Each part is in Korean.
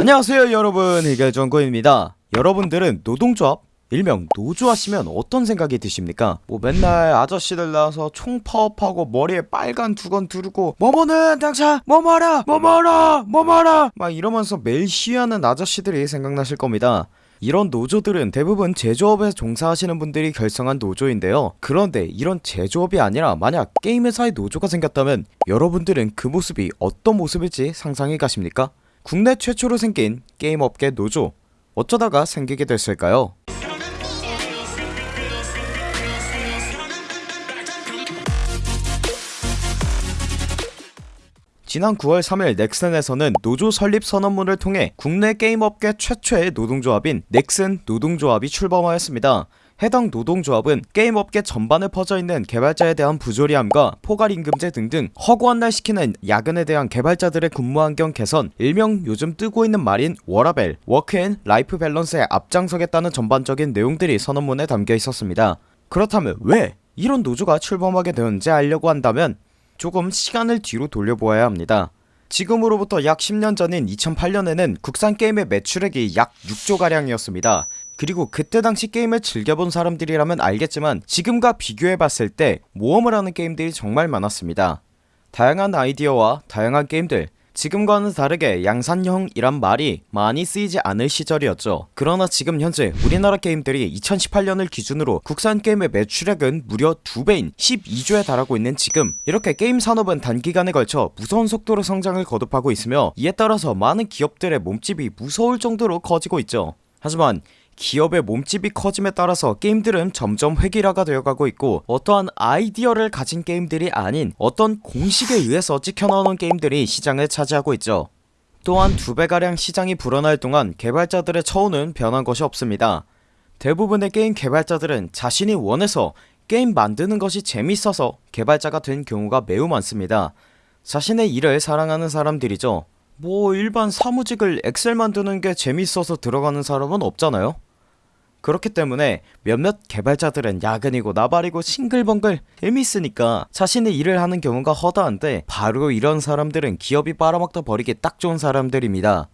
안녕하세요 여러분 해결정구입니다 여러분들은 노동조합 일명 노조 하시면 어떤 생각이 드십니까? 뭐 맨날 아저씨들 나와서 총 파업하고 머리에 빨간 두건 두르고 뭐뭐는 당차 뭐뭐라 뭐뭐라 뭐뭐라 막 이러면서 매일 시위하는 아저씨들이 생각나실 겁니다 이런 노조들은 대부분 제조업에 종사하시는 분들이 결성한 노조인데요 그런데 이런 제조업이 아니라 만약 게임 회사의 노조가 생겼다면 여러분들은 그 모습이 어떤 모습일지 상상해 가십니까? 국내 최초로 생긴 게임업계 노조 어쩌다가 생기게 됐을까요? 지난 9월 3일 넥슨에서는 노조 설립 선언문을 통해 국내 게임업계 최초의 노동조합인 넥슨 노동조합이 출범하였습니다. 해당 노동조합은 게임업계 전반에 퍼져있는 개발자에 대한 부조리함과 포괄임금제 등등 허구한 날 시키는 야근에 대한 개발자들의 근무환경 개선 일명 요즘 뜨고 있는 말인 워라밸 work and life balance에 앞장서겠다는 전반적인 내용들이 선언문에 담겨 있었습니다. 그렇다면 왜 이런 노조가 출범하게 되었는지 알려고 한다면 조금 시간을 뒤로 돌려보아야 합니다. 지금으로부터 약 10년 전인 2008년에는 국산 게임의 매출액이 약 6조가량이었습니다 그리고 그때 당시 게임을 즐겨본 사람들이라면 알겠지만 지금과 비교해봤을 때 모험을 하는 게임들이 정말 많았습니다. 다양한 아이디어와 다양한 게임들 지금과는 다르게 양산형이란 말이 많이 쓰이지 않을 시절이었죠. 그러나 지금 현재 우리나라 게임들이 2018년을 기준으로 국산 게임의 매출액은 무려 2배인 12조에 달하고 있는 지금 이렇게 게임 산업은 단기간에 걸쳐 무서운 속도로 성장을 거듭하고 있으며 이에 따라서 많은 기업들의 몸집이 무서울 정도로 커지고 있죠. 하지만 기업의 몸집이 커짐에 따라서 게임들은 점점 획일화가 되어가고 있고 어떠한 아이디어를 가진 게임들이 아닌 어떤 공식에 의해서 찍혀나오는 게임들이 시장을 차지하고 있죠. 또한 두 배가량 시장이 불어날 동안 개발자들의 처우는 변한 것이 없습니다. 대부분의 게임 개발자들은 자신이 원해서 게임 만드는 것이 재밌어서 개발자가 된 경우가 매우 많습니다. 자신의 일을 사랑하는 사람들이죠. 뭐 일반 사무직을 엑셀 만드는 게 재밌어서 들어가는 사람은 없잖아요 그렇기 때문에 몇몇 개발자들은 야근이고 나발이고 싱글벙글 재밌으니까 자신의 일을 하는 경우가 허다한데 바로 이런 사람들은 기업이 빨아먹다 버리기 딱 좋은 사람들입니다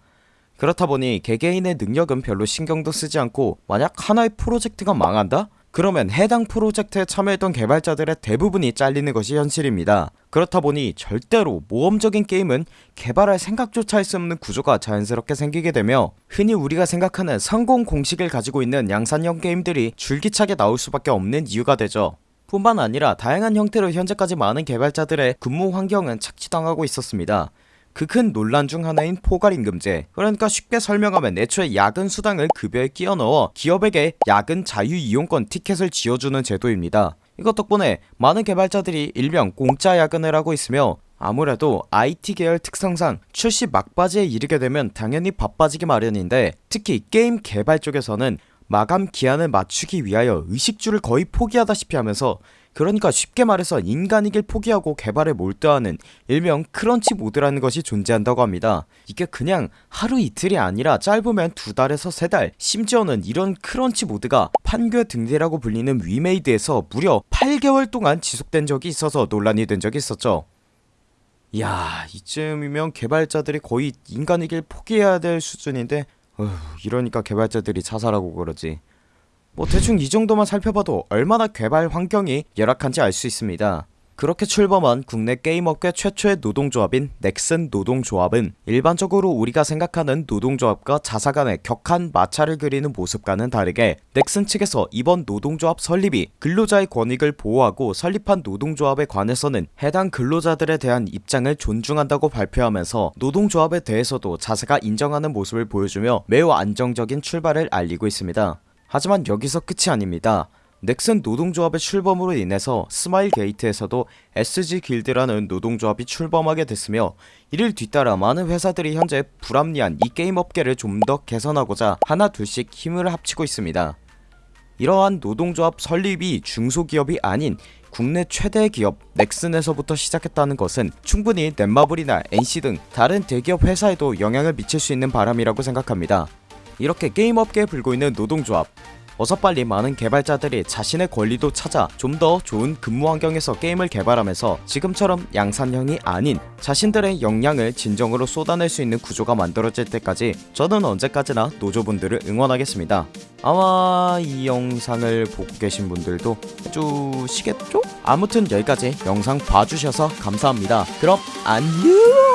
그렇다 보니 개개인의 능력은 별로 신경도 쓰지 않고 만약 하나의 프로젝트가 망한다? 그러면 해당 프로젝트에 참여했던 개발자들의 대부분이 잘리는 것이 현실입니다. 그렇다 보니 절대로 모험적인 게임은 개발할 생각조차 할 수 없는 구조가 자연스럽게 생기게 되며 흔히 우리가 생각하는 성공 공식을 가지고 있는 양산형 게임들이 줄기차게 나올 수밖에 없는 이유가 되죠. 뿐만 아니라 다양한 형태로 현재까지 많은 개발자들의 근무 환경은 착취당하고 있었습니다 그 큰 논란 중 하나인 포괄임금제. 그러니까 쉽게 설명하면 애초에 야근 수당을 급여에 끼워 넣어 기업에게 야근 자유이용권 티켓을 지어주는 제도입니다. 이것 덕분에 많은 개발자들이 일명 공짜 야근을 하고 있으며 아무래도 IT 계열 특성상 출시 막바지에 이르게 되면 당연히 바빠지기 마련인데 특히 게임 개발 쪽에서는 마감 기한을 맞추기 위하여 의식주를 거의 포기하다시피 하면서 그러니까 쉽게 말해서 인간이길 포기하고 개발에 몰두하는 일명 crunch mode라는 것이 존재한다고 합니다. 이게 그냥 하루 이틀이 아니라 짧으면 두 달에서 세 달 심지어는 이런 crunch mode가 판교 등대라고 불리는 위메이드에서 무려 8개월 동안 지속된 적이 있어서 논란이 된 적이 있었죠. 이야 이쯤이면 개발자들이 거의 인간이길 포기해야 될 수준인데 어휴 이러니까 개발자들이 자살하고 그러지 뭐 대충 이 정도만 살펴봐도 얼마나 개발 환경이 열악한지 알 수 있습니다. 그렇게 출범한 국내 게임업계 최초의 노동조합인 넥슨 노동조합은 일반적으로 우리가 생각하는 노동조합과 자사 간의 격한 마찰을 그리는 모습과는 다르게 넥슨 측에서 이번 노동조합 설립이 근로자의 권익을 보호하고 설립한 노동조합에 관해서는 해당 근로자들에 대한 입장을 존중한다고 발표하면서 노동조합에 대해서도 자사가 인정하는 모습을 보여주며 매우 안정적인 출발을 알리고 있습니다 하지만 여기서 끝이 아닙니다. 넥슨 노동조합의 출범으로 인해서 스마일 게이트에서도 SG 길드라는 노동조합이 출범하게 됐으며 이를 뒤따라 많은 회사들이 현재 불합리한 이 게임 업계를 좀 더 개선하고자 하나 둘씩 힘을 합치고 있습니다. 이러한 노동조합 설립이 중소기업이 아닌 국내 최대 기업 넥슨에서부터 시작했다는 것은 충분히 넷마블이나 NC 등 다른 대기업 회사에도 영향을 미칠 수 있는 바람이라고 생각합니다 이렇게 게임업계에 불고 있는 노동조합 어서 빨리 많은 개발자들이 자신의 권리도 찾아 좀 더 좋은 근무 환경에서 게임을 개발하면서 지금처럼 양산형이 아닌 자신들의 역량을 진정으로 쏟아낼 수 있는 구조가 만들어질 때까지 저는 언제까지나 노조분들을 응원하겠습니다. 아마 이 영상을 보고 계신 분들도 해주시겠죠? 아무튼 여기까지 영상 봐주셔서 감사합니다. 그럼 안녕!